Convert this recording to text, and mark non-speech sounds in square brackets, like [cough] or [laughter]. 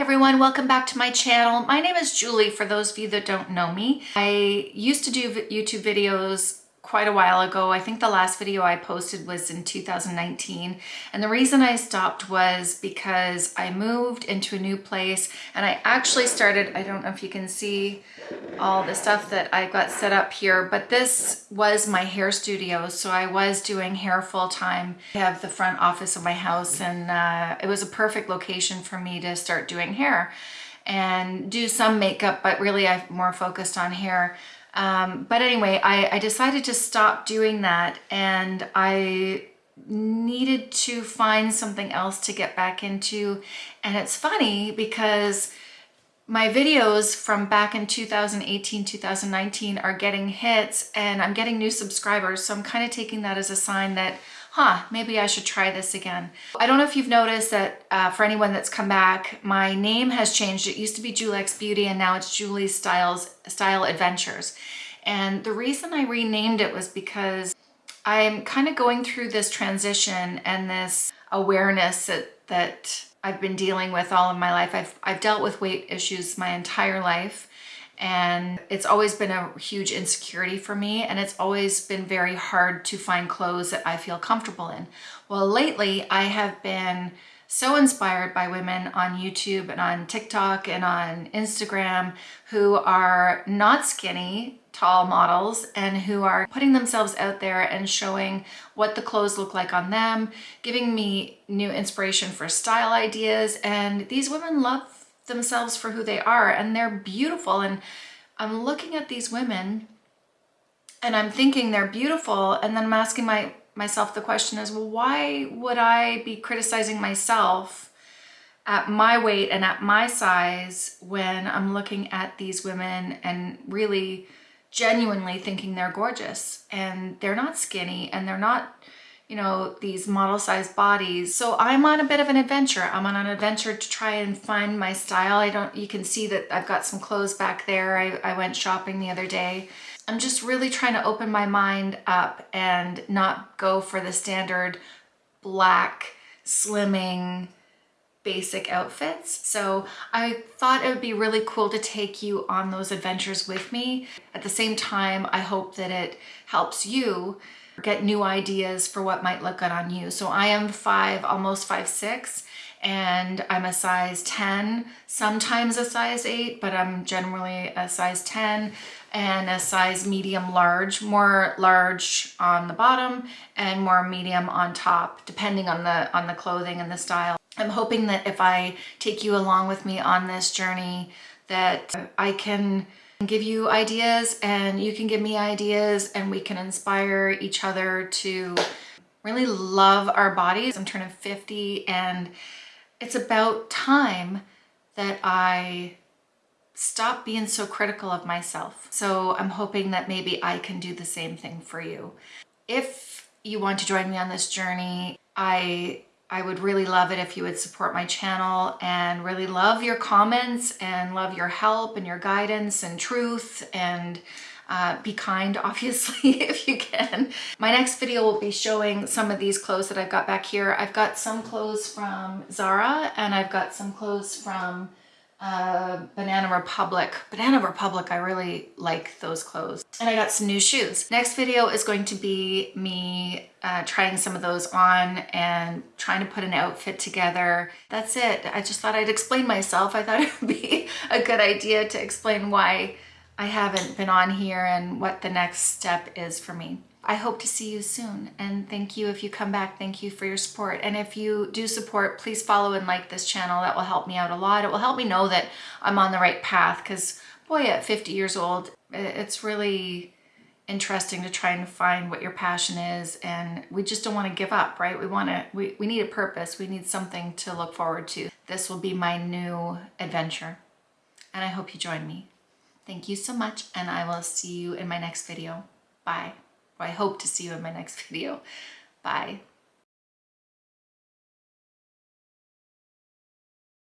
everyone, welcome back to my channel. My name is Julie for those of you that don't know me. I used to do YouTube videos quite a while ago. I think the last video I posted was in 2019 and the reason I stopped was because I moved into a new place and I actually started, I don't know if you can see all the stuff that I got set up here, but this was my hair studio. So I was doing hair full time. I have the front office of my house and uh, it was a perfect location for me to start doing hair and do some makeup, but really I've more focused on hair. Um, but anyway, I, I decided to stop doing that and I needed to find something else to get back into. And it's funny because my videos from back in 2018, 2019 are getting hits and I'm getting new subscribers. So I'm kind of taking that as a sign that huh, maybe I should try this again. I don't know if you've noticed that uh, for anyone that's come back, my name has changed. It used to be Julex Beauty and now it's Julie Styles Style Adventures. And the reason I renamed it was because I'm kind of going through this transition and this awareness that, that I've been dealing with all of my life. I've, I've dealt with weight issues my entire life and it's always been a huge insecurity for me and it's always been very hard to find clothes that I feel comfortable in. Well, lately I have been so inspired by women on YouTube and on TikTok and on Instagram who are not skinny, tall models and who are putting themselves out there and showing what the clothes look like on them, giving me new inspiration for style ideas. And these women love themselves for who they are and they're beautiful and I'm looking at these women and I'm thinking they're beautiful and then I'm asking my myself the question is well why would I be criticizing myself at my weight and at my size when I'm looking at these women and really genuinely thinking they're gorgeous and they're not skinny and they're not you know, these model-sized bodies. So I'm on a bit of an adventure. I'm on an adventure to try and find my style. I don't, you can see that I've got some clothes back there. I, I went shopping the other day. I'm just really trying to open my mind up and not go for the standard black, slimming, basic outfits. So I thought it would be really cool to take you on those adventures with me. At the same time, I hope that it helps you get new ideas for what might look good on you. So I am five, almost five, six, and I'm a size 10, sometimes a size eight, but I'm generally a size 10 and a size medium large, more large on the bottom and more medium on top, depending on the, on the clothing and the style. I'm hoping that if I take you along with me on this journey, that I can give you ideas and you can give me ideas and we can inspire each other to really love our bodies. I'm turning 50 and it's about time that I stop being so critical of myself. So I'm hoping that maybe I can do the same thing for you. If you want to join me on this journey, I I would really love it if you would support my channel and really love your comments and love your help and your guidance and truth and uh, be kind, [laughs] obviously, if you can. My next video will be showing some of these clothes that I've got back here. I've got some clothes from Zara and I've got some clothes from uh, Banana Republic. Banana Republic, I really like those clothes. And I got some new shoes. Next video is going to be me uh, trying some of those on and trying to put an outfit together. That's it. I just thought I'd explain myself. I thought [laughs] it would be a good idea to explain why I haven't been on here and what the next step is for me. I hope to see you soon and thank you if you come back. Thank you for your support. And if you do support, please follow and like this channel. That will help me out a lot. It will help me know that I'm on the right path because boy, at 50 years old, it's really interesting to try and find what your passion is and we just don't want to give up right we want to we, we need a purpose we need something to look forward to this will be my new adventure and i hope you join me thank you so much and i will see you in my next video bye I hope to see you in my next [laughs] video. Bye.